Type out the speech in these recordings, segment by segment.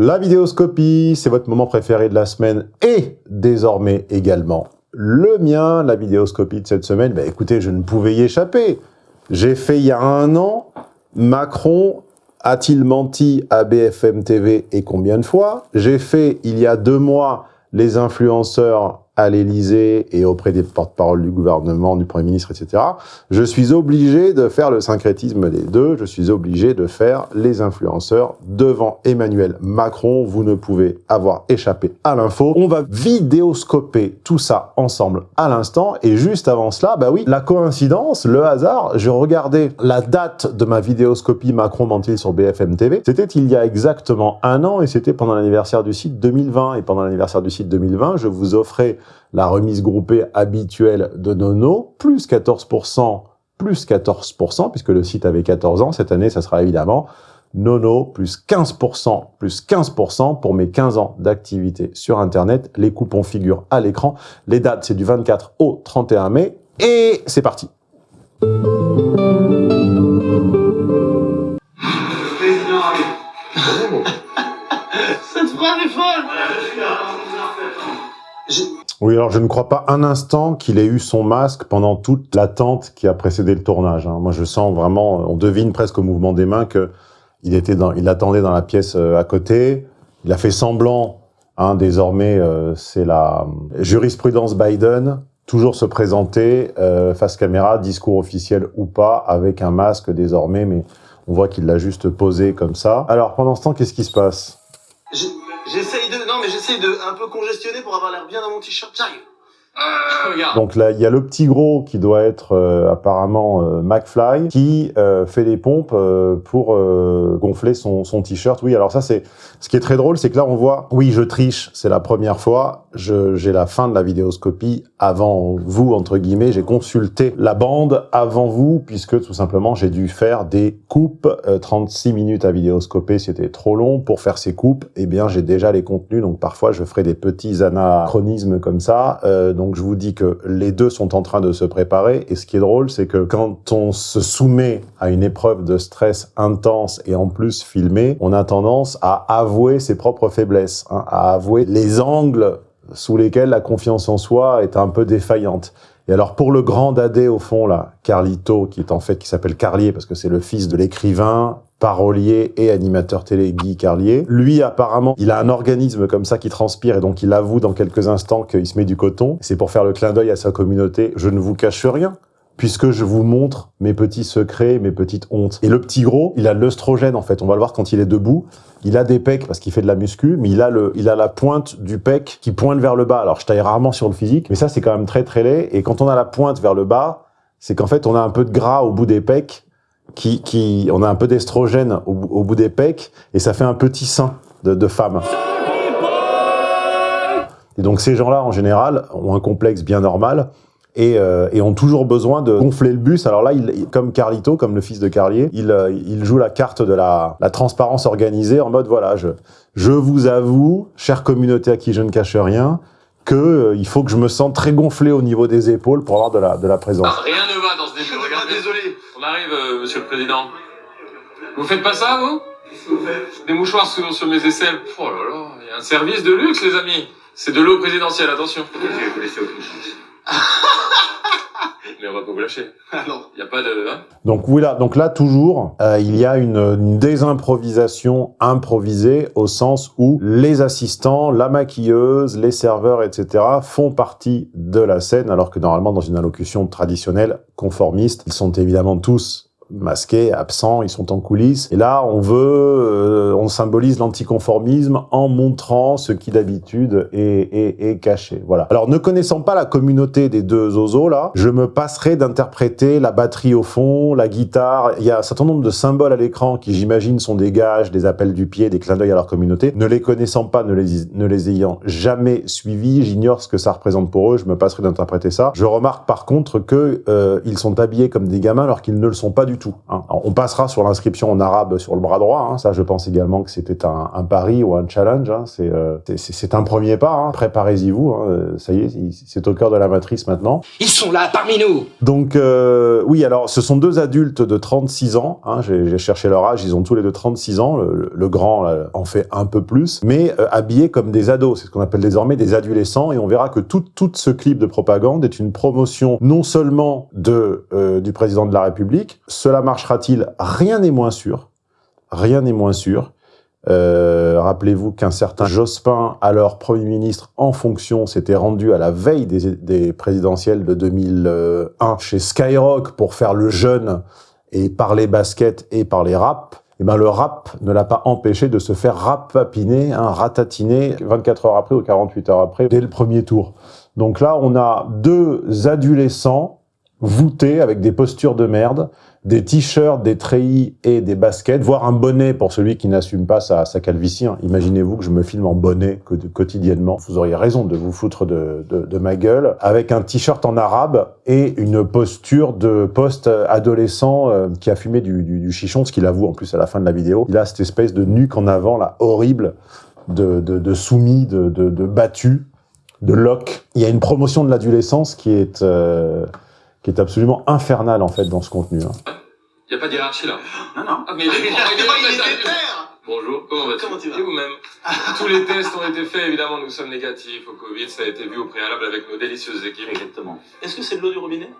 La vidéoscopie, c'est votre moment préféré de la semaine et désormais également le mien, la vidéoscopie de cette semaine. Bah, écoutez, je ne pouvais y échapper. J'ai fait il y a un an, Macron a-t-il menti à BFM TV et combien de fois? J'ai fait il y a deux mois les influenceurs à l'Élysée et auprès des porte-parole du gouvernement, du Premier ministre, etc., je suis obligé de faire le syncrétisme des deux, je suis obligé de faire les influenceurs devant Emmanuel Macron. Vous ne pouvez avoir échappé à l'info. On va vidéoscoper tout ça ensemble à l'instant. Et juste avant cela, bah oui, la coïncidence, le hasard, je regardais la date de ma vidéoscopie Macron mentil sur BFM TV. C'était il y a exactement un an et c'était pendant l'anniversaire du site 2020. Et pendant l'anniversaire du site 2020, je vous offrais la remise groupée habituelle de Nono, plus 14%, plus 14%, puisque le site avait 14 ans. Cette année, ça sera évidemment Nono, plus 15%, plus 15% pour mes 15 ans d'activité sur Internet. Les coupons figurent à l'écran. Les dates, c'est du 24 au 31 mai. Et c'est parti. Cette phrase est folle oui, alors je ne crois pas un instant qu'il ait eu son masque pendant toute l'attente qui a précédé le tournage. Hein. Moi, je sens vraiment, on devine presque au mouvement des mains que il était dans, il attendait dans la pièce euh, à côté. Il a fait semblant. Hein, désormais, euh, c'est la jurisprudence Biden. Toujours se présenter euh, face caméra, discours officiel ou pas, avec un masque désormais, mais on voit qu'il l'a juste posé comme ça. Alors, pendant ce temps, qu'est-ce qui se passe? J'essaye de, non mais j'essaye de un peu congestionner pour avoir l'air bien dans mon t-shirt. J'arrive. Donc là, il y a le petit gros qui doit être euh, apparemment euh, McFly, qui euh, fait des pompes pour gonfler son, son t-shirt. Oui, alors ça, c'est ce qui est très drôle, c'est que là, on voit, oui, je triche, c'est la première fois, j'ai la fin de la vidéoscopie avant vous, entre guillemets, j'ai consulté la bande avant vous, puisque tout simplement, j'ai dû faire des coupes, 36 minutes à vidéoscoper, c'était trop long. Pour faire ces coupes, eh bien, j'ai déjà les contenus, donc parfois, je ferai des petits anachronismes comme ça, donc donc je vous dis que les deux sont en train de se préparer. Et ce qui est drôle, c'est que quand on se soumet à une épreuve de stress intense et en plus filmé, on a tendance à avouer ses propres faiblesses, hein, à avouer les angles sous lesquels la confiance en soi est un peu défaillante. Et alors pour le grand dadé au fond là, Carlito, qui est en fait qui s'appelle Carlier parce que c'est le fils de l'écrivain, parolier et animateur télé Guy Carlier. Lui, apparemment, il a un organisme comme ça qui transpire et donc il avoue dans quelques instants qu'il se met du coton. C'est pour faire le clin d'œil à sa communauté. Je ne vous cache rien puisque je vous montre mes petits secrets, mes petites hontes. Et le petit gros, il a l'œstrogène en fait. On va le voir quand il est debout. Il a des pecs parce qu'il fait de la muscu, mais il a le, il a la pointe du pec qui pointe vers le bas. Alors je taille rarement sur le physique, mais ça c'est quand même très très laid. Et quand on a la pointe vers le bas, c'est qu'en fait on a un peu de gras au bout des pecs qui, qui, on a un peu d'estrogène au, bout des pecs et ça fait un petit sein de, de femme. Et donc ces gens-là, en général, ont un complexe bien normal et, euh, et, ont toujours besoin de gonfler le bus. Alors là, il, comme Carlito, comme le fils de Carlier, il, euh, il joue la carte de la, la, transparence organisée en mode, voilà, je, je vous avoue, chère communauté à qui je ne cache rien, que euh, il faut que je me sente très gonflé au niveau des épaules pour avoir de la, de la présence. Ah, rien ne va dans ce défi. Regardez, désolé. On arrive, euh, monsieur le président. Vous faites pas ça, vous? Des mouchoirs sur, sur mes aisselles. Oh là là, il y a un service de luxe, les amis. C'est de l'eau présidentielle, attention. Je vais vous laisser aucune chance. Mais on va pas vous lâcher. Ah non. Il n'y a pas de... Hein donc voilà, donc là toujours, euh, il y a une, une, désimprovisation improvisée au sens où les assistants, la maquilleuse, les serveurs, etc. font partie de la scène, alors que normalement dans une allocution traditionnelle, conformiste, ils sont évidemment tous masqués, absents, ils sont en coulisses. Et là, on veut, euh, symbolise l'anticonformisme en montrant ce qui d'habitude est, caché. Voilà. Alors, ne connaissant pas la communauté des deux oiseaux là, je me passerai d'interpréter la batterie au fond, la guitare. Il y a un certain nombre de symboles à l'écran qui, j'imagine, sont des gages, des appels du pied, des clins d'œil à leur communauté. Ne les connaissant pas, ne les, ayant jamais suivis, j'ignore ce que ça représente pour eux. Je me passerai d'interpréter ça. Je remarque par contre que euh, ils sont habillés comme des gamins alors qu'ils ne le sont pas du du tout. Hein. on passera sur l'inscription en arabe sur le bras droit. Hein. Ça, je pense également que c'était un, un, pari ou un challenge. Hein. Euh, c'est un premier pas. Hein. Préparez-y vous. Hein. Ça y est, c'est au cœur de la matrice maintenant. Ils sont là parmi nous. Donc euh, oui, alors ce sont deux adultes de 36 ans. J'ai cherché leur âge. Ils ont tous les deux 36 ans. Le, grand en fait un peu plus, mais euh, habillés comme des ados. C'est ce qu'on appelle désormais des adolescents. Et on verra que tout, tout ce clip de propagande est une promotion non seulement de euh, du président de la République. Cela marchera-t-il? Rien n'est moins sûr. Rien n'est moins sûr. Euh, rappelez-vous qu'un certain Jospin, alors Premier ministre en fonction, s'était rendu à la veille des, présidentielles de 2001 chez Skyrock pour faire le jeune et parler basket et parler rap. Et eh ben le rap ne l'a pas empêché de se faire rapapiner, hein, ratatiner 24 heures après ou 48 heures après, dès le premier tour. Donc là, on a deux adolescents voûtés avec des postures de merde, des t-shirts, des treillis et des baskets, voire un bonnet pour celui qui n'assume pas sa, sa calvitie. Hein. Imaginez-vous que je me filme en bonnet quotidiennement. Vous auriez raison de vous foutre de, de, de ma gueule. Avec un t-shirt en arabe et une posture de post-adolescent euh, qui a fumé du, du, du chichon, ce qu'il avoue en plus à la fin de la vidéo. Il a cette espèce de nuque en avant, là, horrible, de, de, de soumis, de, de, de battu, de lock. Il y a une promotion de l'adolescence qui est... Euh, qui est absolument infernal en fait dans ce contenu. Hein. Il n'y a pas de hiérarchie là. Non, non. Ah, mais il est, Bonjour, comment vas-tu Comment tu vas Et vous-même Tous les tests ont été faits, évidemment, nous sommes négatifs au Covid, ça a été vu au préalable avec nos délicieuses équipes. Exactement. Est-ce que c'est de l'eau du robinet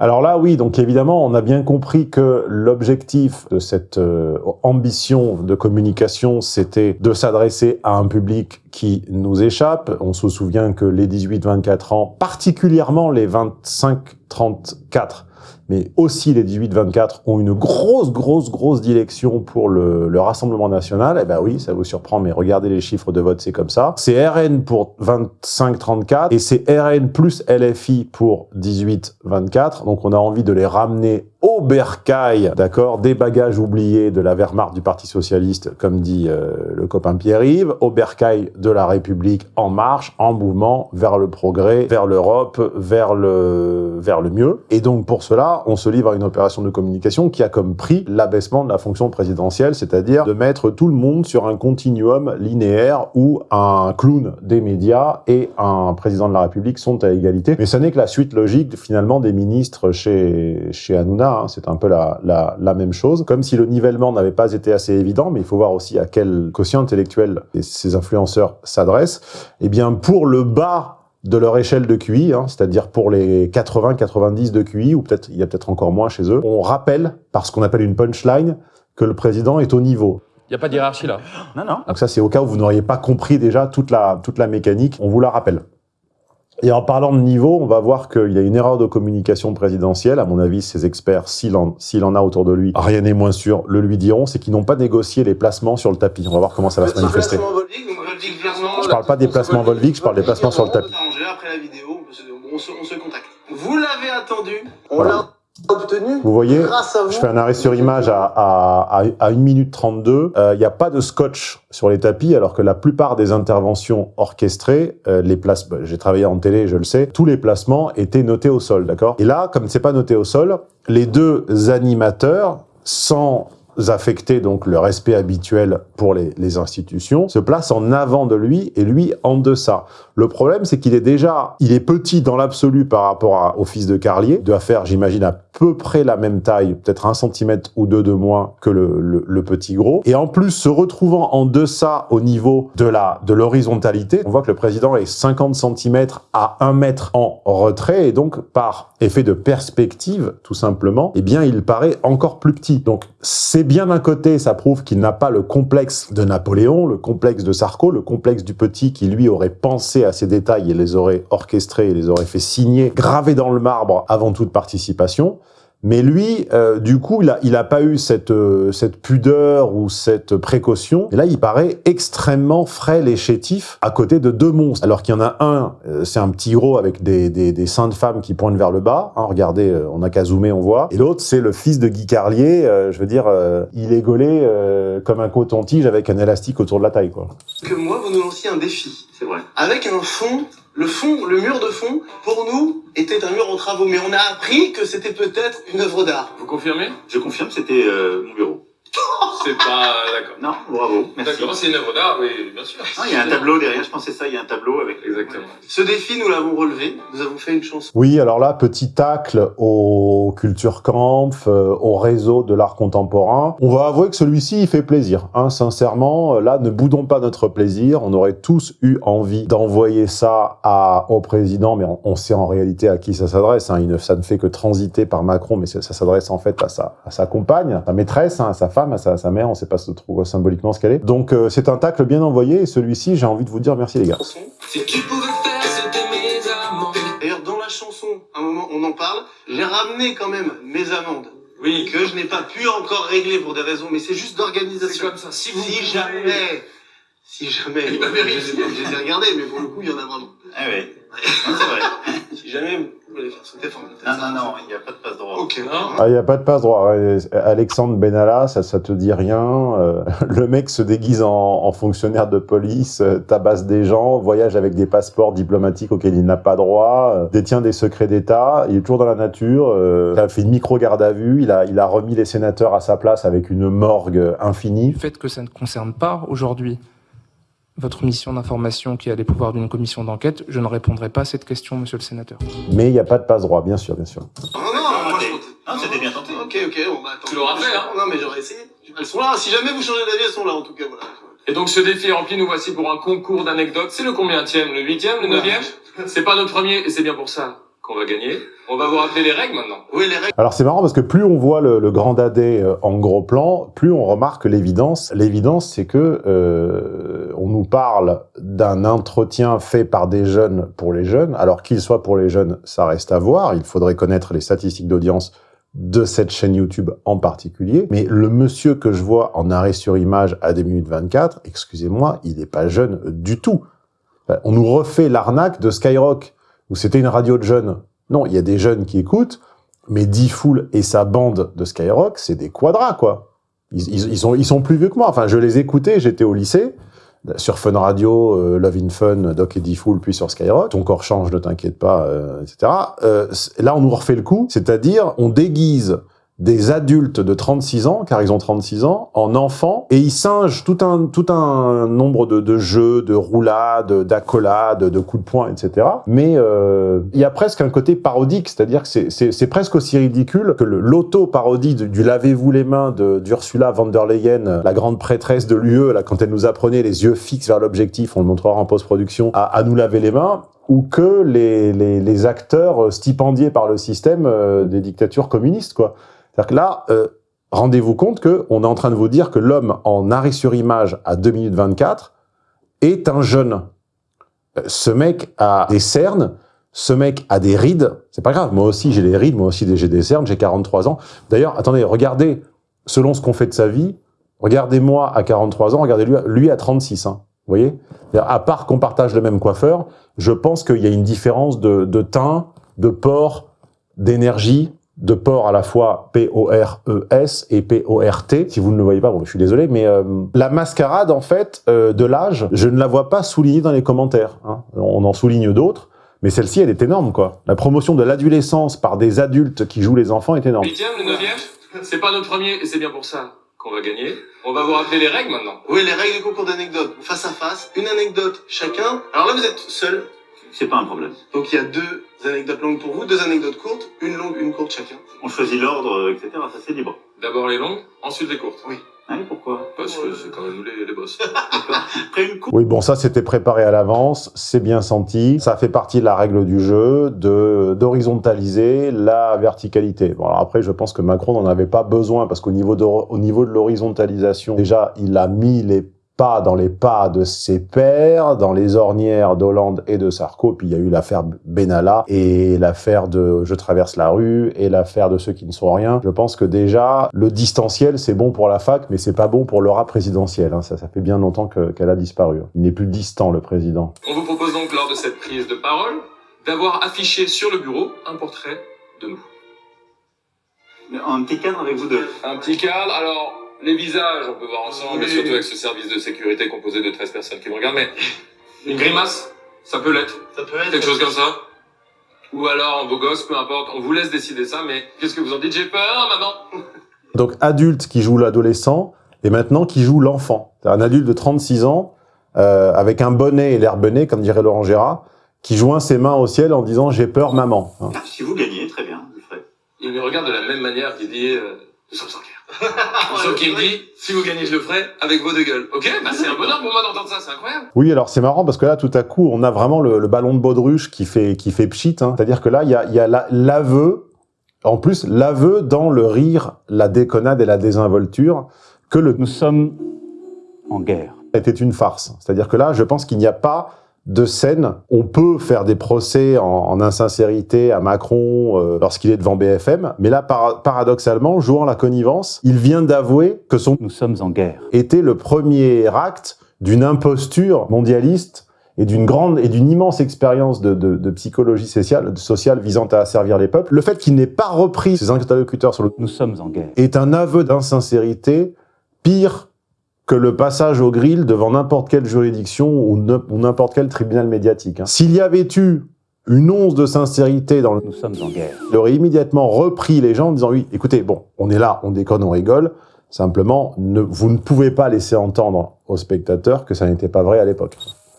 alors là, oui, donc évidemment, on a bien compris que l'objectif de cette euh, ambition de communication, c'était de s'adresser à un public qui nous échappe. On se souvient que les 18-24 ans, particulièrement les 25-34, mais aussi les 18-24 ont une grosse, grosse, grosse dilection pour le, le Rassemblement National. Eh ben oui, ça vous surprend, mais regardez les chiffres de vote, c'est comme ça. C'est RN pour 25-34 et c'est RN plus LFI pour 18-24. Donc on a envie de les ramener au bercail, d'accord, des bagages oubliés de la Wehrmacht du Parti Socialiste, comme dit euh, le copain Pierre-Yves, au bercail de la République en marche, en mouvement, vers le progrès, vers l'Europe, vers le, vers le mieux. Et donc pour cela, on se livre à une opération de communication qui a comme prix l'abaissement de la fonction présidentielle, c'est-à-dire de mettre tout le monde sur un continuum linéaire où un clown des médias et un président de la République sont à égalité. Mais ce n'est que la suite logique finalement des ministres chez, chez Hanouna Hein, c'est un peu la, la, même chose. Comme si le nivellement n'avait pas été assez évident, mais il faut voir aussi à quel quotient intellectuel ces influenceurs s'adressent. Eh bien, pour le bas de leur échelle de QI, hein, c'est-à-dire pour les 80-90 de QI, ou peut-être il y a peut-être encore moins chez eux, on rappelle, par ce qu'on appelle une punchline, que le président est au niveau. Il n'y a pas de hiérarchie là. Non, non. Donc ça, c'est au cas où vous n'auriez pas compris déjà toute la, toute la mécanique, on vous la rappelle. Et en parlant de niveau, on va voir qu'il y a une erreur de communication présidentielle. À mon avis, ces experts, s'il en, en, a autour de lui, rien n'est moins sûr, le lui diront, c'est qu'ils n'ont pas négocié les placements sur le tapis. On va voir comment ça va se manifester. Je parle pas des placements Volvic, je parle des placements sur le tapis. Après la vidéo, on se, contacte. Vous l'avez attendu, on l'a obtenu Vous voyez, je fais un arrêt sur image à, à, à, 1 minute 32. Il euh, n'y a pas de scotch sur les tapis, alors que la plupart des interventions orchestrées, euh, les places, bah, j'ai travaillé en télé, je le sais, tous les placements étaient notés au sol, d'accord? Et là, comme c'est pas noté au sol, les deux animateurs, sans affecter donc le respect habituel pour les, les, institutions, se place en avant de lui et lui en deçà. Le problème, c'est qu'il est déjà, il est petit dans l'absolu par rapport à, au fils de Carlier, doit faire, j'imagine, à peu près la même taille, peut-être un centimètre ou deux de moins que le, petit gros. Et en plus, se retrouvant en deçà au niveau de la de l'horizontalité, on voit que le président est 50 cm à 1 mètre en retrait et donc par effet de perspective, tout simplement, eh bien, il paraît encore plus petit. Donc, c'est bien d'un côté, ça prouve qu'il n'a pas le complexe de Napoléon, le complexe de Sarko, le complexe du petit qui, lui, aurait pensé à ces détails et les aurait orchestrés et les aurait fait signer, gravés dans le marbre avant toute participation. Mais lui, euh, du coup, il a, il a pas eu cette, euh, cette pudeur ou cette précaution. Et là, il paraît extrêmement frêle et chétif à côté de deux monstres. Alors qu'il y en a un, euh, c'est un petit gros avec des, des, des, seins de femme qui pointent vers le bas. Hein, regardez, on a qu'à zoomer, on voit. Et l'autre, c'est le fils de Guy Carlier. je veux dire, il est gaulé comme un coton-tige avec un élastique autour de la taille. Quoi. Que moi, vous nous lanciez un défi. C'est vrai. Avec un fond Le fond, le mur de fond, pour nous, était un mur en travaux, mais on a appris que c'était peut-être une œuvre d'art. Vous confirmez? Je confirme, c'était euh, mon bureau. C'est pas... d'accord. Non, bravo, merci. D'accord, c'est une œuvre d'art, oui, bien sûr. Non, il y a un tableau derrière, je pensais ça, il y a un tableau avec... Exactement. Ce défi, nous l'avons relevé. Nous avons fait une chanson. Oui, alors là, petit tacle au Culture Camp, euh, au réseau de l'art contemporain. On va avouer que celui-ci, il fait plaisir. Hein, sincèrement, euh, là, ne boudons pas notre plaisir. On aurait tous eu envie d'envoyer ça à, au président, mais on, on sait en réalité à qui ça s'adresse. Hein. Ça ne fait que transiter par Macron, mais ça, ça s'adresse en fait à sa, à sa compagne, à sa maîtresse, hein, à sa femme, à sa, à sa mère. On ne sait pas trop symboliquement ce qu'elle est. Donc, euh, c'est un tacle bien envoyé. Et celui-ci, j'ai envie de vous dire merci les gars. chanson. Si tu pouvais faire, c'était mes amendes. D'ailleurs, dans la chanson, à un moment, on en parle. J'ai ramené quand même mes amendes. Oui. Que je n'ai pas pu encore régler pour des raisons, mais c'est juste C'est d'organisation. comme ça. Si, vous Si jamais, si jamais, je les ai- regardés, mais pour le coup, il y en a vraiment. Ah Non, c'est vrai. Si jamais vous voulez faire sauter. Non, non, non, il n'y a pas de passe droit. Ok. Non. Ah, il n'y a pas de passe droit. Alexandre Benalla, ça, ça te dit rien. Euh, le mec se déguise en, en fonctionnaire de police, euh, tabasse des gens, voyage avec des passeports diplomatiques auxquels il n'a pas droit, euh, détient des secrets d'État, il est toujours dans la nature, euh, il a fait une micro-garde à vue, il a, il a remis les sénateurs à sa place avec une morgue infinie. Du fait que ça ne concerne pas aujourd'hui votre mission d'information qui a les pouvoirs d'une commission d'enquête, je ne répondrai pas à cette question, monsieur le sénateur. Mais il n'y a pas de passe droit, bien sûr, bien sûr. Non, non, non, moi. Non, c'était bien tenté. Ok, ok, bon bah attends. Tu l'auras fait, hein Non, mais j'aurais essayé. Elles sont là. Si jamais vous changez d'avis, elles sont là en tout cas, voilà. Et donc ce défi est rempli, nous voici pour un concours d'anecdotes. C'est le combienième Le huitième? Le neuvième? C'est pas notre premier, et c'est bien pour ça qu'on va gagner. On va vous rappeler les règles maintenant. Oui, les règles. Alors c'est marrant parce que plus on voit le, le grand dadé euh, en gros plan, plus on remarque l'évidence. L'évidence, c'est que euh, on nous parle d'un entretien fait par des jeunes pour les jeunes. Alors qu'il soit pour les jeunes, ça reste à voir. Il faudrait connaître les statistiques d'audience de cette chaîne YouTube en particulier. Mais le monsieur que je vois en arrêt sur image à des minutes 24, excusez-moi, il n'est pas jeune du tout. Enfin, On nous refait l'arnaque de Skyrock, où c'était une radio de jeunes. Non, il y a des jeunes qui écoutent, mais D-Fool et sa bande de Skyrock, c'est des quadras, quoi. Ils, sont, plus vieux que moi. Enfin, je les écoutais, j'étais au lycée, sur Fun Radio, euh, Love in Fun, Doc et D-Fool, puis sur Skyrock. Ton corps change, ne t'inquiète pas, euh, etc. Euh, là, on nous refait le coup, c'est-à-dire, on déguise des adultes de 36 ans, car ils ont 36 ans, en enfants, et ils singent tout un, tout un nombre de, de jeux, de roulades, d'accolades, de coups de poing, etc. Mais euh, il y a presque un côté parodique, c'est-à-dire que c'est- presque aussi ridicule que l'auto-parodie du, Lavez-vous les mains de d'Ursula von der Leyen, la grande prêtresse de l'UE, là, quand elle nous apprenait les yeux fixes vers l'objectif, on le montrera en post-production, à, à nous laver les mains, ou que les, acteurs stipendiés par le système euh, des dictatures communistes. C'est-à-dire que là, euh, rendez-vous compte que on est en train de vous dire que l'homme en arrêt sur image à 2 minutes 24 est un jeune. Euh, Ce mec a des cernes, ce mec a des rides, c'est pas grave, moi aussi j'ai des rides, moi aussi j'ai des cernes, j'ai 43 ans. D'ailleurs, attendez, regardez, selon ce qu'on fait de sa vie, regardez-moi à 43 ans, regardez-lui lui à 36, hein, vous voyez À part qu'on partage le même coiffeur, je pense qu'il y a une différence de, de teint, de port, d'énergie, de port à la fois P-O-R-E-S et P-O-R-T. Si vous ne le voyez pas, bon, je suis désolé, mais euh, la mascarade, en fait, euh, de l'âge, je ne la vois pas soulignée dans les commentaires. hein. On en souligne d'autres, mais celle-ci, elle est énorme, quoi. La promotion de l'adolescence par des adultes qui jouent les enfants est énorme. Huitième, le neuvième? C'est pas notre premier, et c'est bien pour ça qu'on va gagner. On va vous rappeler les règles maintenant. Oui, les règles du concours d'anecdotes. Face à face, une anecdote chacun. Alors là, vous êtes seul. C'est pas un problème. Donc il y a deux anecdotes longues pour vous, deux anecdotes courtes, une longue, une courte chacun. On choisit l'ordre, euh, etc. Ça, c'est libre. D'abord les longues, ensuite les courtes. Oui. Ah oui, pourquoi? Parce que c'est quand même nous les, les boss. Après une. Oui, bon, ça, c'était préparé à l'avance, c'est bien senti. Ça fait partie de la règle du jeu, de d'horizontaliser la verticalité. Bon, alors après, je pense que Macron n'en avait pas besoin, parce qu'au niveau de, au niveau de l'horizontalisation, déjà, il a mis les pas dans les pas de ses pairs, dans les ornières d'Hollande et de Sarko, puis il y a eu l'affaire Benalla, et l'affaire de Je traverse la rue, et l'affaire de ceux qui ne sont rien. Je pense que déjà, le distanciel, c'est bon pour la fac, mais c'est pas bon pour l'aura présidentielle. hein. Ça, ça fait bien longtemps que- qu'elle a disparu. Il n'est plus distant, le président. On vous propose donc lors de cette prise de parole d'avoir affiché sur le bureau un portrait de nous. Un petit cadre avec vous deux. Un petit cadre, alors les visages on peut voir ensemble, Oui. mais surtout avec ce service de sécurité composé de 13 personnes qui me regardent, mais une grimace Ça peut l'être. Ça peut être Quelque chose comme ça. Ou alors, en beau gosse, peu importe. On vous laisse décider ça, mais qu'est-ce que vous en dites? J'ai peur, maman Donc adulte qui joue l'adolescent, et maintenant qui joue l'enfant. Un adulte de 36 ans, euh, avec un bonnet et l'air bonnet, comme dirait Laurent Gérard, qui joint ses mains au ciel en disant « j'ai peur, maman hein. Si vous gagnez, très bien, je le ferai. Il me regarde de la même manière qu'il dit euh, Nous sommes en guerre. Sauf qu'il me dit Si vous gagnez, je le ferai avec vos deux gueules. Ok Bah c'est un bonheur pour moi d'entendre ça, c'est incroyable. Oui, alors c'est marrant parce que là, tout à coup, on a vraiment le, le ballon de baudruche qui fait, qui fait pchit. Hein. C'est-à-dire que là, il y a, y a la- l'aveu, en plus, l'aveu dans le rire, la déconnade et la désinvolture, que le Nous sommes en guerre. était une farce. C'est-à-dire que là, je pense qu'il n'y a pas de scène. On peut faire des procès en, en insincérité à Macron euh, lorsqu'il est devant BFM, mais là, par- paradoxalement, jouant la connivence, il vient d'avouer que son Nous sommes en guerre. était le premier acte d'une imposture mondialiste et d'une grande et d'une immense expérience de, de- de psychologie sociale, sociale visant à asservir les peuples. Le fait qu'il n'ait pas repris ses interlocuteurs sur le Nous sommes en guerre. est un aveu d'insincérité pire que le passage au grill devant n'importe quelle juridiction ou n'importe quel tribunal médiatique. hein. S'il y avait eu une once de sincérité dans le... Nous sommes en guerre. Il aurait immédiatement repris les gens en disant « Oui, écoutez, bon, on est là, on déconne, on rigole. Simplement, ne, vous ne pouvez pas laisser entendre aux spectateurs que ça n'était pas vrai à l'époque.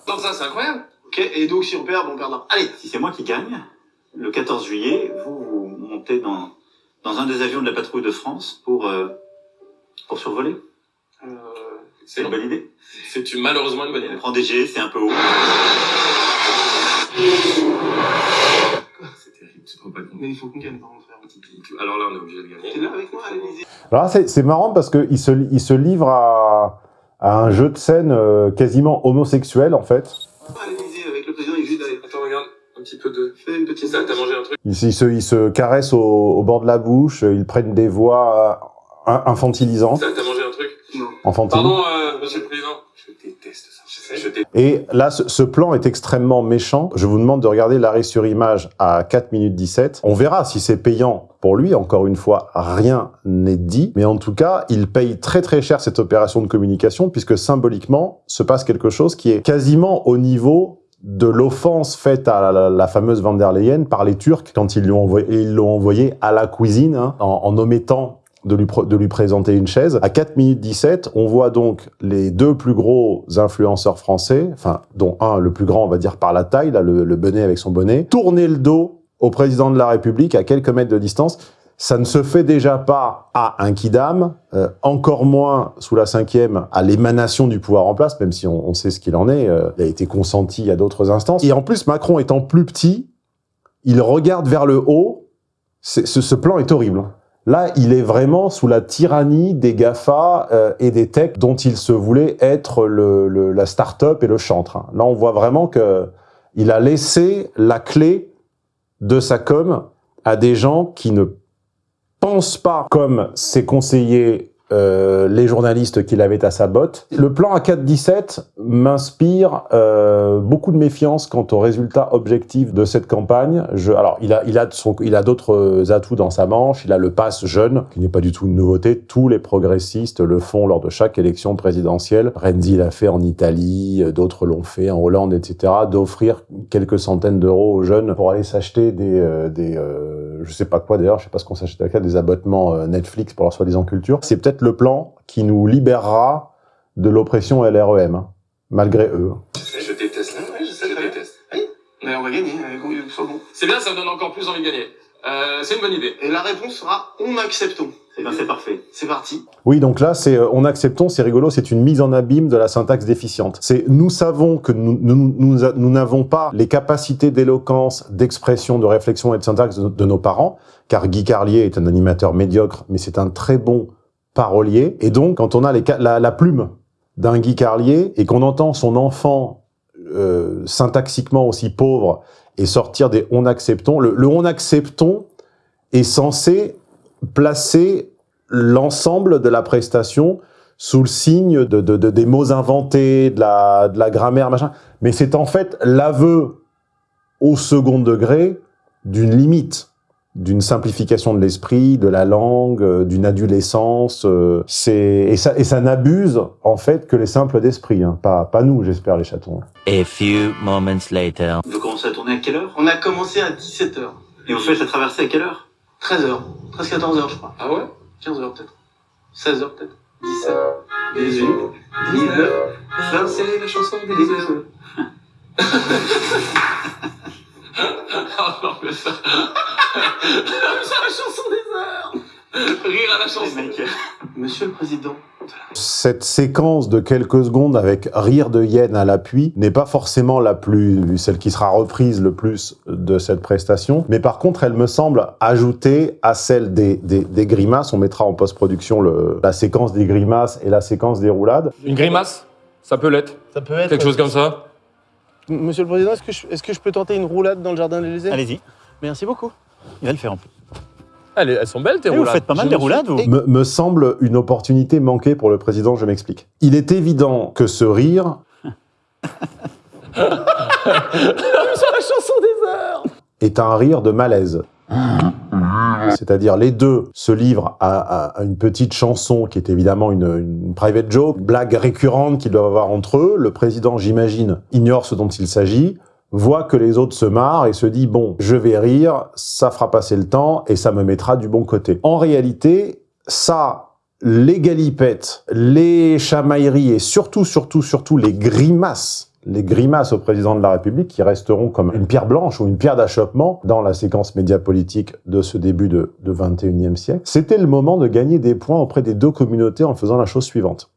Donc ça, c'est incroyable. Ok, et donc si on perd, on perdra. Allez, Si c'est moi qui gagne, le 14 juillet, vous, vous montez dans, dans un des avions de la patrouille de France pour, euh, pour survoler? Euh, C'est une bonne idée. c'est une- malheureusement une bonne idée. On prend des G, c'est un peu haut. C'est terrible, tu te rends pas compte. mais il faut qu'on gagne, pardon, frère. Alors là, on est obligé de T'es gagner. là avec moi l'Élysée Alors là, c'est marrant parce qu'il se, il se livre à, à un jeu de scène euh, quasiment homosexuel, en fait. L'Élysée avec le président, il juste d'aller. Attends, regarde, un petit peu de... Fais une petite T'as t'as mangé un truc Ils, se- ils se, ils se caressent au, au bord de la bouche, ils prennent des voix euh, infantilisantes, T'as t'as mangé enfantines. Pardon, euh, monsieur le président. Je déteste ça. Je sais. Je déteste. Et là, ce, ce plan est extrêmement méchant. Je vous demande de regarder l'arrêt sur image à 4 minutes 17. On verra si c'est payant pour lui. Encore une fois, rien n'est dit. Mais en tout cas, il paye très très cher cette opération de communication puisque symboliquement se passe quelque chose qui est quasiment au niveau de l'offense faite à la, la fameuse van der Leyen par les Turcs quand ils envoyé, l'ont envoyé à la cuisine hein, en, en omettant de lui, présenter une chaise. À 4 minutes 17, on voit donc les deux plus gros influenceurs français, dont un, le plus grand, on va dire par la taille, le, bonnet avec son bonnet, tourner le dos au président de la République à quelques mètres de distance. Ça ne se fait déjà pas à un kidam, euh, encore moins sous la cinquième à l'émanation du pouvoir en place, même si on, sait ce qu'il en est. euh, il a été consenti à d'autres instances. Et en plus, Macron étant plus petit, il regarde vers le haut. Ce, ce plan est horrible. Là, il est vraiment sous la tyrannie des GAFA euh, et des techs dont il se voulait être le, la start-up et le chantre. hein. Là, on voit vraiment que il a laissé la clé de sa com à des gens qui ne pensent pas comme ses conseillers, euh, les journalistes qu'il avait à sa botte. Le plan A417 m'inspire euh, beaucoup de méfiance quant aux résultats objectifs de cette campagne. Je, alors, il a, il a, son- il a d'autres atouts dans sa manche. Il a le pass jeune, qui n'est pas du tout une nouveauté. Tous les progressistes le font lors de chaque élection présidentielle. Renzi l'a fait en Italie, euh, d'autres l'ont fait en Hollande, etc. D'offrir quelques centaines d'euros aux jeunes pour aller s'acheter des, euh, des euh, je sais pas quoi d'ailleurs, je sais pas ce qu'on s'achète avec ça, des abonnements euh, Netflix pour leur soi-disant culture. C'est peut-être le plan qui nous libérera de l'oppression LREM, hein, malgré eux. Je déteste la Ouais, je sais, Je déteste. Mais on va gagner, euh. C'est bien, ça me donne encore plus envie de gagner. Euh, c'est une bonne idée. Et la réponse sera on acceptons. Eh c'est parfait. C'est parti. Oui, donc là, c'est euh, on acceptons, c'est rigolo, c'est une mise en abîme de la syntaxe déficiente. C'est nous savons que nous n'avons pas les capacités d'éloquence, d'expression, de réflexion et de syntaxe de, nos parents, car Guy Carlier est un animateur médiocre, mais c'est un très bon parolier. Et donc, quand on a la plume d'un Guy Carlier et qu'on entend son enfant euh, syntaxiquement aussi pauvre et sortir des on acceptons, le, le on acceptons est censé placer l'ensemble de la prestation sous le signe de, de- de- des mots inventés, de la, de la grammaire, machin. Mais c'est en fait l'aveu au second degré d'une limite. d'une simplification de l'esprit, de la langue, euh, d'une adolescence. Euh, c'est et ça et ça n'abuse en fait que les simples d'esprit, hein. pas pas nous, j'espère les chatons. A few moments later. Vous commencez à tourner à quelle heure? On a commencé à 17h. Et vous faites la traversée à quelle heure? 13h. 13-14h, je crois. Ah ouais? 15h peut-être. 16h peut-être. 17, 18, 19, 20. C'est la chanson des heures. Ah non, mais ça... C'est la chanson des heures Rire à la chanson. Monsieur le Président, Cette séquence de quelques secondes avec rire de hyène à l'appui n'est pas forcément la plus, celle qui sera reprise le plus de cette prestation, mais par contre, elle me semble ajouter à celle des, des, des grimaces. On mettra en post-production le- la séquence des grimaces et la séquence des roulades. Une grimace? Ça peut l'être. Ça peut être. Quelque chose comme ça? Monsieur le Président, est-ce que, je, est-ce que je peux tenter une roulade dans le jardin de l'Élysée? Allez-y, Merci beaucoup. il va le faire en plus. Elles, elles sont belles tes Eh, vous roulades. faites pas mal Je des me roulades, vous Me, me semble une opportunité manquée pour le président, je m'explique. Il est évident que ce rire Sur la chanson des heures est un rire de malaise. C'est-à-dire les deux se livrent à, à- à une petite chanson qui est évidemment une, une private joke, blague récurrente qu'ils doivent avoir entre eux. Le président, j'imagine, ignore ce dont il s'agit, voit que les autres se marrent et se dit bon, je vais rire, ça fera passer le temps et ça me mettra du bon côté. En réalité, ça, les galipettes, les chamailleries et surtout, surtout, surtout les grimaces les grimaces au président de la République qui resteront comme une pierre blanche ou une pierre d'achoppement dans la séquence médiapolitique de ce début de, de 21e siècle. C'était le moment de gagner des points auprès des deux communautés en faisant la chose suivante.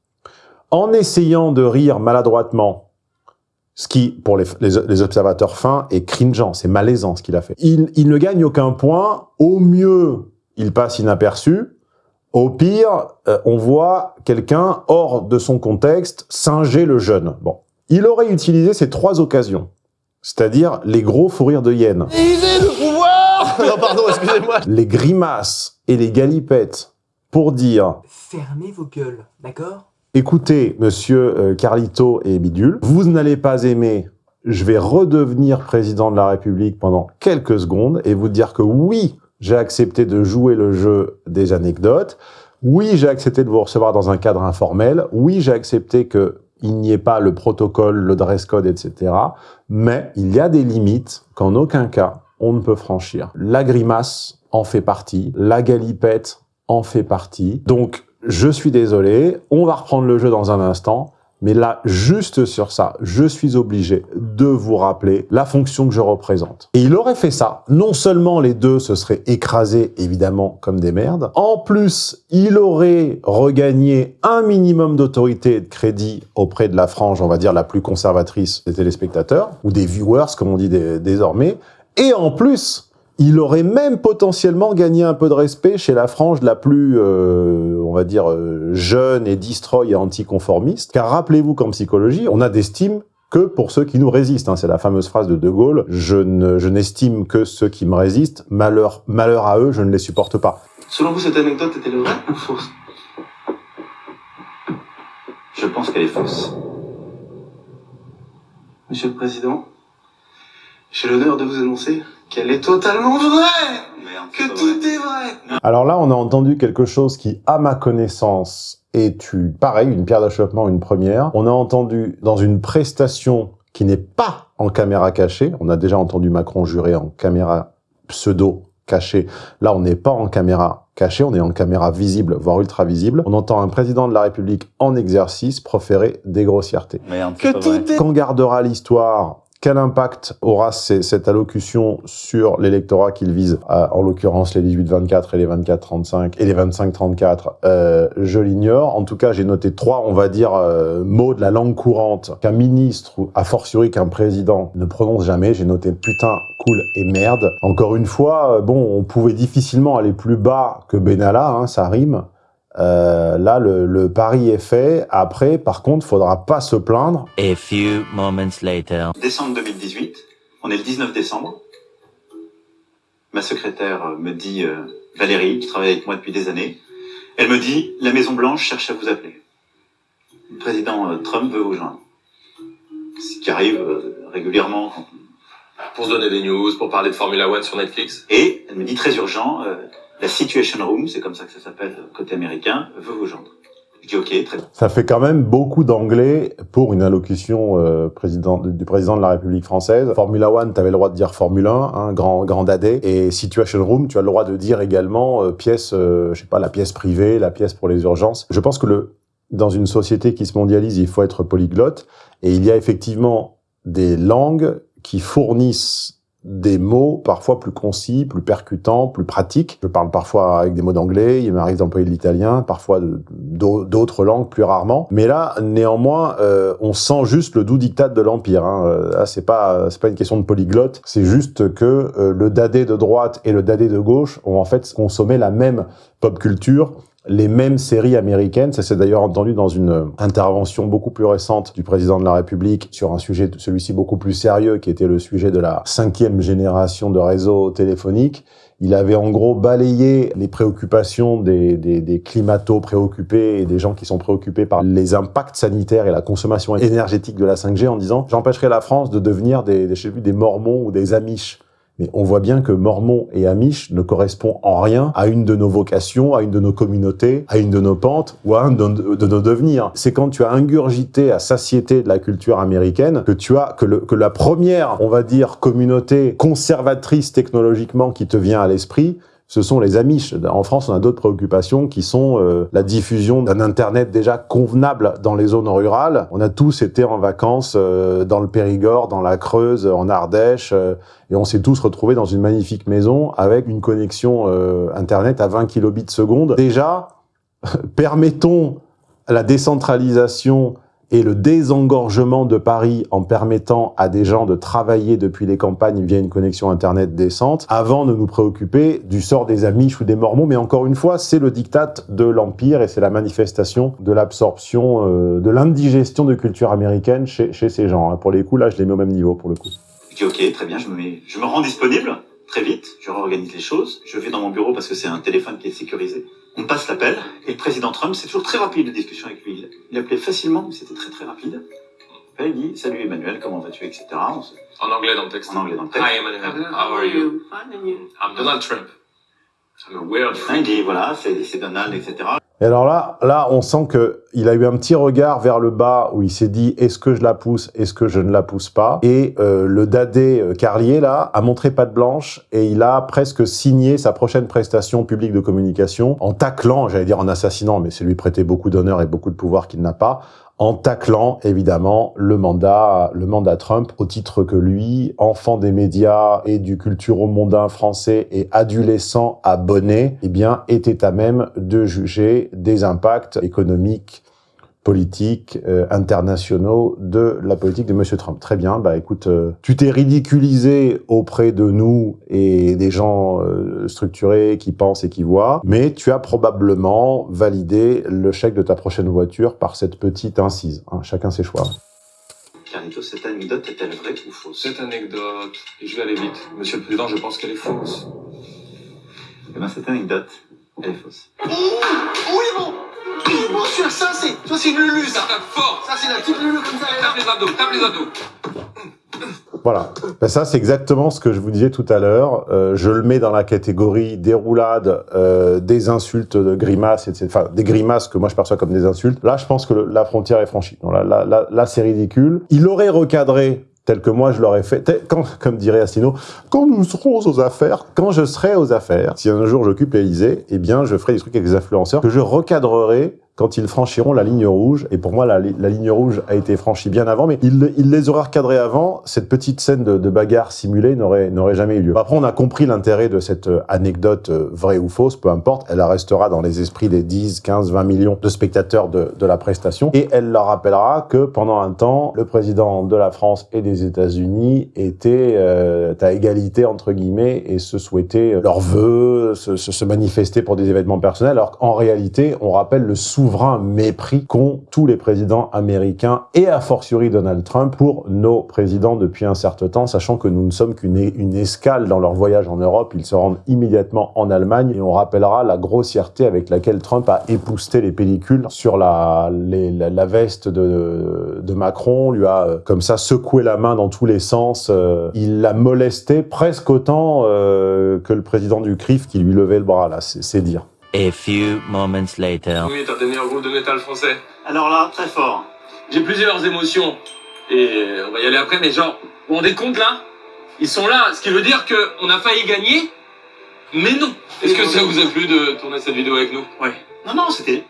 En essayant de rire maladroitement, ce qui, pour les, les- les observateurs fins, est cringeant, c'est malaisant ce qu'il a fait. Il, il ne gagne aucun point. Au mieux, il passe inaperçu. Au pire, euh, on voit quelqu'un hors de son contexte singer le jeune. Bon. Il aurait utilisé ces trois occasions, c'est-à-dire les gros fous rires de hyène, Élysée, le pouvoir Non, pardon, excusez-moi. les grimaces et les galipettes pour dire Fermez vos gueules, d'accord? Écoutez, monsieur euh, Carlito et Bidule, vous n'allez pas aimer, je vais redevenir président de la République pendant quelques secondes et vous dire que oui, j'ai accepté de jouer le jeu des anecdotes, oui, j'ai accepté de vous recevoir dans un cadre informel, oui, j'ai accepté que il n'y ait pas le protocole, le dress code, etc. Mais il y a des limites qu'en aucun cas on ne peut franchir. La grimace en fait partie, la galipette en fait partie. Donc, je suis désolé, on va reprendre le jeu dans un instant, mais là, juste sur ça, je suis obligé de vous rappeler la fonction que je représente. Et il aurait fait ça. Non seulement les deux se seraient écrasés, évidemment, comme des merdes, en plus, il aurait regagné un minimum d'autorité et de crédit auprès de la frange, on va dire, la plus conservatrice des téléspectateurs, ou des viewers, comme on dit dé- désormais, et en plus, il aurait même potentiellement gagné un peu de respect chez la frange la plus, euh, on va dire, euh, jeune et destroy et anticonformiste. Car rappelez-vous qu'en psychologie, on a d'estime que pour ceux qui nous résistent. hein. C'est la fameuse phrase de De Gaulle. Je ne, je n'estime que ceux qui me résistent. Malheur, malheur à eux, je ne les supporte pas. selon vous, cette anecdote était vraie ou fausse? Je pense qu'elle est fausse. Monsieur le Président, j'ai l'honneur de vous annoncer qu'elle est totalement vraie Merde, Que tout vrai. est vrai Alors là, on a entendu quelque chose qui, à ma connaissance, est une, pareil, une pierre d'achoppement, une première. On a entendu dans une prestation qui n'est pas en caméra cachée. On a déjà entendu Macron jurer en caméra pseudo cachée. Là, on n'est pas en caméra cachée, on est en caméra visible, voire ultra visible. On entend un président de la République en exercice proférer des grossièretés. Merde, Que tout est... Quand gardera l'histoire quel impact aura cette allocution sur l'électorat qu'il vise, en l'occurrence les 18-24 et les 24-35 et les 25-34 euh, Je l'ignore. En tout cas, j'ai noté trois, on va dire, euh, mots de la langue courante qu'un ministre, a fortiori qu'un président, ne prononce jamais. J'ai noté putain, cool et merde. Encore une fois, euh, bon, on pouvait difficilement aller plus bas que Benalla, hein, ça rime. Euh, là, le, le pari est fait. Après, par contre, faudra pas se plaindre. A few moments later. Décembre 2018, on est le 19 décembre. Ma secrétaire euh, me dit, euh, Valérie, qui travaille avec moi depuis des années, elle me dit, la Maison Blanche cherche à vous appeler. Le président euh, Trump veut vous joindre. Ce qui arrive euh, régulièrement quand Pour se donner des news, pour parler de Formula One sur Netflix. Et elle me dit très urgent, euh, la Situation Room, c'est comme ça que ça s'appelle côté américain, veut vous joindre. Je dis ok, très bien. Ça fait quand même beaucoup d'anglais pour une allocution euh, du président de la République française. Formula One, tu avais le droit de dire Formule 1, hein, grand, grand dadé. Et Situation Room, tu as le droit de dire également euh, pièce, euh, je sais pas, la pièce privée, la pièce pour les urgences. Je pense que le, dans une société qui se mondialise, il faut être polyglotte. Et il y a effectivement des langues qui fournissent des mots parfois plus concis, plus percutants, plus pratiques. Je parle parfois avec des mots d'anglais, il m'arrive d'employer de l'italien, parfois d'autres langues plus rarement. Mais là, néanmoins, euh, on sent juste le doux dictat de l'Empire. Hein. Euh, là, c'est pas pas une question de polyglotte, c'est juste que euh, le dadé de droite et le dadé de gauche ont en fait consommé la même pop culture les mêmes séries américaines. Ça s'est d'ailleurs entendu dans une intervention beaucoup plus récente du président de la République sur un sujet, celui-ci beaucoup plus sérieux, qui était le sujet de la cinquième génération de réseaux téléphoniques. Il avait en gros balayé les préoccupations des, climato-préoccupés et des gens qui sont préoccupés par les impacts sanitaires et la consommation énergétique de la 5G en disant « j'empêcherai la France de devenir des, des, des mormons ou des amish ». Mais on voit bien que Mormon et Amish ne correspondent en rien à une de nos vocations, à une de nos communautés, à une de nos pentes ou à un de, nos devenirs. C'est quand tu as ingurgité à satiété de la culture américaine que tu as que, que la première, on va dire, communauté conservatrice technologiquement qui te vient à l'esprit, ce sont les Amish. En France, on a d'autres préoccupations qui sont euh, la diffusion d'un Internet déjà convenable dans les zones rurales. On a tous été en vacances euh, dans le Périgord, dans la Creuse, en Ardèche, euh, et on s'est tous retrouvés dans une magnifique maison avec une connexion Internet à 20 kilobits seconde. Déjà, permettons la décentralisation et le désengorgement de Paris en permettant à des gens de travailler depuis les campagnes via une connexion Internet décente, avant de nous préoccuper du sort des Amish ou des Mormons. Mais encore une fois, c'est le diktat de l'Empire et c'est la manifestation de l'absorption, euh, de l'indigestion de culture américaine chez, chez ces gens. Hein. Pour les coups, là, je les mets au même niveau, pour le coup. Dis ok, très bien, je me, je me rends disponible très vite, je réorganise les choses, je vais dans mon bureau parce que c'est un téléphone qui est sécurisé. On passe l'appel, et le président Trump, c'est toujours très rapide de discussion avec lui. Il appelait facilement, mais c'était très très rapide. il dit, salut Emmanuel, comment vas-tu, etc. En anglais dans le texte. En anglais dans le texte. Hi Emmanuel, how are you? I'm Donald Trump. I'm a weird Il dit, voilà, c'est Donald, etc. Et alors là, là, on sent que il a eu un petit regard vers le bas où il s'est dit est-ce que je la pousse, est-ce que je ne la pousse pas? Et euh, le dadé euh, Carlier là a montré patte blanche et il a presque signé sa prochaine prestation publique de communication en taclant, j'allais dire en assassinant, mais c'est lui prêter beaucoup d'honneur et beaucoup de pouvoir qu'il n'a pas, en taclant évidemment le mandat, le mandat Trump au titre que lui, enfant des médias et du culturo-mondain français et adolescent abonné, eh bien était à même de juger des impacts économiques politiques euh, internationaux de la politique de Monsieur Trump. Très bien, bah écoute, euh, tu t'es ridiculisé auprès de nous et des gens euh, structurés qui pensent et qui voient, mais tu as probablement validé le chèque de ta prochaine voiture par cette petite incise. Hein, chacun ses choix. Carlito, cette anecdote est-elle vraie ou fausse? Cette anecdote, et je vais aller vite. Monsieur le Président, je pense qu'elle est fausse. Eh bien, cette anecdote, elle est fausse. Oh, oui, bon Bon, sûr, ça, c'est, ça, c'est une lulu, ça. Tape fort. Ça, c'est la petite lulu comme ça. Tape les ados, tape les ados. Voilà. Ben ça, c'est exactement ce que je vous disais tout à l'heure. Euh, je le mets dans la catégorie des roulades, euh, des insultes, de grimaces, etc. Enfin, des grimaces que moi je perçois comme des insultes. Là, je pense que le, la frontière est franchie. Donc là, là, là, là c'est ridicule. Il aurait recadré tel que moi je l'aurais fait, quand, comme dirait Assino, quand nous serons aux affaires, quand je serai aux affaires, si un jour j'occupe l'Elysée, eh bien je ferai des trucs avec les influenceurs que je recadrerai quand ils franchiront la ligne rouge. Et pour moi, la, ligne rouge a été franchie bien avant, mais il, les aura recadrés avant. Cette petite scène de, bagarre simulée n'aurait jamais eu lieu. Après, on a compris l'intérêt de cette euh, anecdote euh, vraie ou fausse, peu importe. Elle restera dans les esprits des 10, 15, 20 millions de spectateurs de, de la prestation. Et elle leur rappellera que pendant un temps, le président de la France et des États-Unis était euh, à égalité, entre guillemets, et se souhaitaient leurs vœux, se, se, se manifester pour des événements personnels, alors qu'en réalité, on rappelle le sous souverain mépris qu'ont tous les présidents américains et a fortiori Donald Trump pour nos présidents depuis un certain temps, sachant que nous ne sommes qu'une une escale dans leur voyage en Europe. Ils se rendent immédiatement en Allemagne et on rappellera la grossièreté avec laquelle Trump a épousté les pellicules sur la, la, veste de, de, Macron, lui a euh, comme ça secoué la main dans tous les sens. Euh, il l'a molesté presque autant euh, que le président du CRIF qui lui levait le bras, là, c'est dire. A few moments later. Oui, t'as donné un groupe de métal français. Alors là, très fort. J'ai plusieurs émotions. Et on va y aller après, mais genre, vous vous rendez compte là? Ils sont là, ce qui veut dire qu'on a failli gagner, mais non. Est-ce que ça vous a plu de tourner cette vidéo avec nous? Oui. Non, non, c'était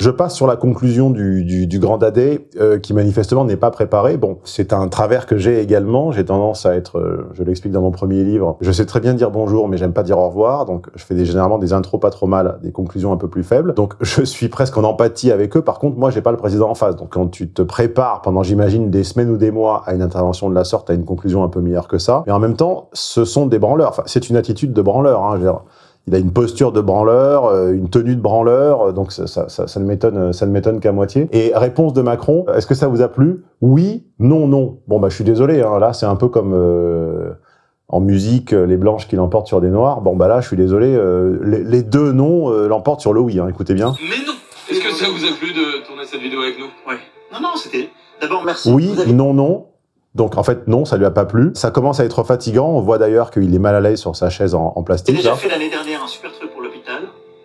Je passe sur la conclusion du, du, du Grand Dadé, euh, qui manifestement n'est pas préparé. Bon, c'est un travers que j'ai également. J'ai tendance à être, euh, je l'explique dans mon premier livre, je sais très bien dire bonjour, mais j'aime pas dire au revoir. Donc, je fais des, généralement des intros pas trop mal, des conclusions un peu plus faibles. Donc, je suis presque en empathie avec eux. Par contre, moi, j'ai pas le président en face. Donc, quand tu te prépares pendant, j'imagine, des semaines ou des mois à une intervention de la sorte, à une conclusion un peu meilleure que ça. Mais en même temps, ce sont des branleurs. Enfin, c'est une attitude de branleur. Hein, je veux dire il a une posture de branleur, euh, une tenue de branleur, euh, donc ça, ça, ça, ça ne m'étonne, ça ne m'étonne qu'à moitié. Et réponse de Macron, est-ce que ça vous a plu? Oui, non, non. Bon bah je suis désolé, hein, là c'est un peu comme euh, en musique les blanches qui l'emportent sur des noirs. Bon bah là je suis désolé, les, deux non l'emportent sur le oui. Hein, écoutez bien. Mais non. Est-ce que ça vous a plu de tourner cette vidéo avec nous? Oui. Non non, c'était d'abord merci. Oui, non, non. Donc en fait non, ça lui a pas plu. Ça commence à être fatigant. On voit d'ailleurs qu'il est mal à l'aise sur sa chaise en, en plastique. J'ai déjà fait l'année dernière un super truc pour l'hôpital.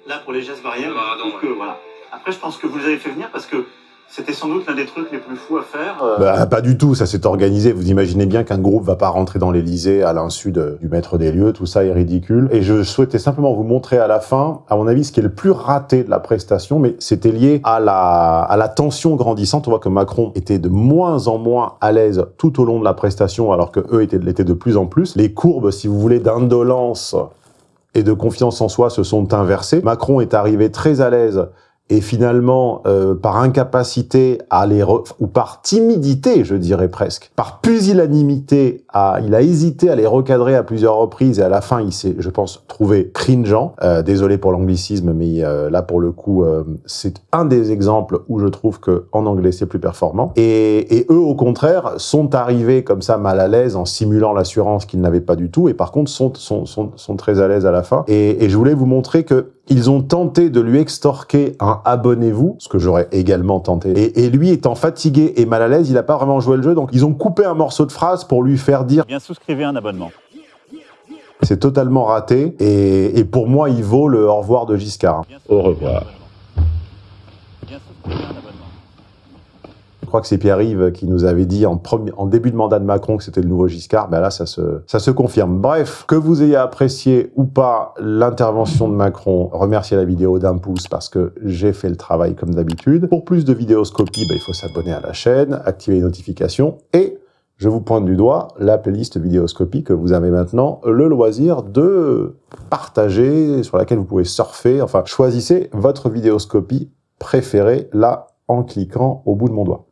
Là pour les gestes barrières. Ah, donc voilà. Après je pense que vous les avez fait venir parce que c'était sans doute l'un des trucs les plus fous à faire. Euh. Bah, pas du tout, ça s'est organisé. Vous imaginez bien qu'un groupe va pas rentrer dans l'Elysée à l'insu du maître des lieux, tout ça est ridicule. Et je souhaitais simplement vous montrer à la fin, à mon avis, ce qui est le plus raté de la prestation, mais c'était lié à la, à la tension grandissante. On voit que Macron était de moins en moins à l'aise tout au long de la prestation, alors que eux étaient, l'étaient de plus en plus. Les courbes, si vous voulez, d'indolence et de confiance en soi se sont inversées. Macron est arrivé très à l'aise et finalement, euh, par incapacité à les ou par timidité, je dirais presque, par pusillanimité, à, il a hésité à les recadrer à plusieurs reprises et à la fin, il s'est, je pense, trouvé cringeant. Euh, désolé pour l'anglicisme, mais euh, là, pour le coup, euh, c'est un des exemples où je trouve que en anglais, c'est plus performant. Et, et, eux, au contraire, sont arrivés comme ça mal à l'aise en simulant l'assurance qu'ils n'avaient pas du tout, et par contre, sont, sont, sont, sont très à l'aise à la fin. Et, et je voulais vous montrer que ils ont tenté de lui extorquer un abonnez-vous, ce que j'aurais également tenté. Et, et, lui étant fatigué et mal à l'aise, il n'a pas vraiment joué le jeu, donc ils ont coupé un morceau de phrase pour lui faire dire Bien souscrivez un abonnement. C'est totalement raté, et, et, pour moi, il vaut le au revoir de Giscard. Au revoir. Bien souscrivez un abonnement. Je crois que c'est Pierre-Yves qui nous avait dit en, premier, en début de mandat de Macron que c'était le nouveau Giscard. Ben là, ça se, ça se confirme. Bref, que vous ayez apprécié ou pas l'intervention de Macron, remerciez la vidéo d'un pouce parce que j'ai fait le travail comme d'habitude. Pour plus de vidéoscopie, ben, il faut s'abonner à la chaîne, activer les notifications et je vous pointe du doigt la playlist vidéoscopie que vous avez maintenant le loisir de partager, sur laquelle vous pouvez surfer. Enfin, choisissez votre vidéoscopie préférée là en cliquant au bout de mon doigt.